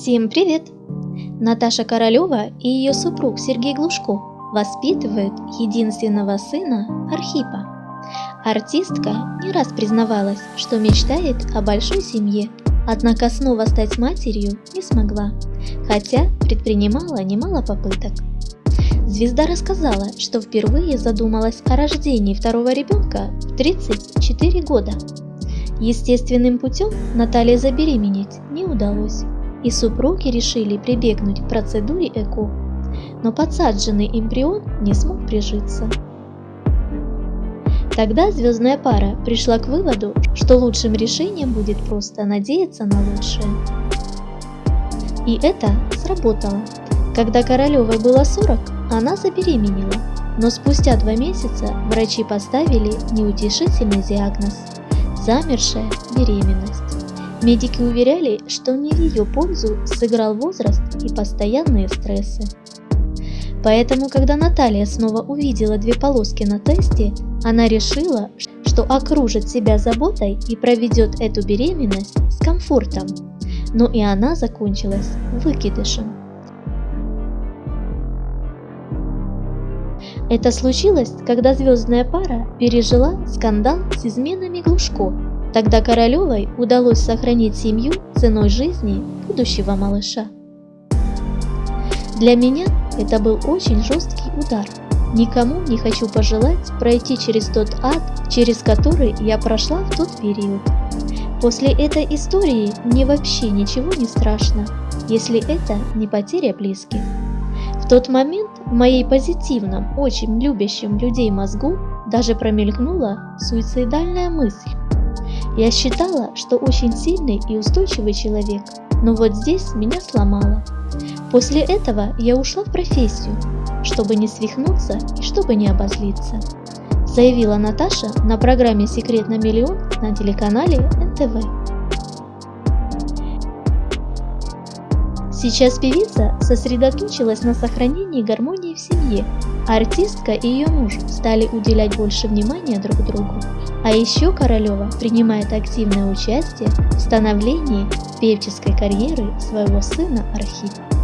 Всем привет! Наташа Королева и ее супруг Сергей Глушко воспитывают единственного сына Архипа. Артистка не раз признавалась, что мечтает о большой семье, однако снова стать матерью не смогла, хотя предпринимала немало попыток. Звезда рассказала, что впервые задумалась о рождении второго ребенка в 34 года. Естественным путем Наталье забеременеть не удалось и супруги решили прибегнуть к процедуре ЭКО, но подсадженный эмбрион не смог прижиться. Тогда звездная пара пришла к выводу, что лучшим решением будет просто надеяться на лучшее. И это сработало. Когда Королевой было 40, она забеременела, но спустя два месяца врачи поставили неутешительный диагноз – замершая беременность. Медики уверяли, что не в ее пользу сыграл возраст и постоянные стрессы. Поэтому, когда Наталья снова увидела две полоски на тесте, она решила, что окружит себя заботой и проведет эту беременность с комфортом. Но и она закончилась выкидышем. Это случилось, когда звездная пара пережила скандал с изменами Глушко Тогда Королевой удалось сохранить семью ценой жизни будущего малыша. Для меня это был очень жесткий удар. Никому не хочу пожелать пройти через тот ад, через который я прошла в тот период. После этой истории мне вообще ничего не страшно, если это не потеря близких. В тот момент в моей позитивном, очень любящем людей мозгу даже промелькнула суицидальная мысль. Я считала, что очень сильный и устойчивый человек, но вот здесь меня сломало. После этого я ушла в профессию, чтобы не свихнуться и чтобы не обозлиться, заявила Наташа на программе «Секрет на миллион» на телеканале НТВ. Сейчас певица сосредоточилась на сохранении гармонии в семье, артистка и ее муж стали уделять больше внимания друг другу. А еще Королева принимает активное участие в становлении певческой карьеры своего сына Архипа.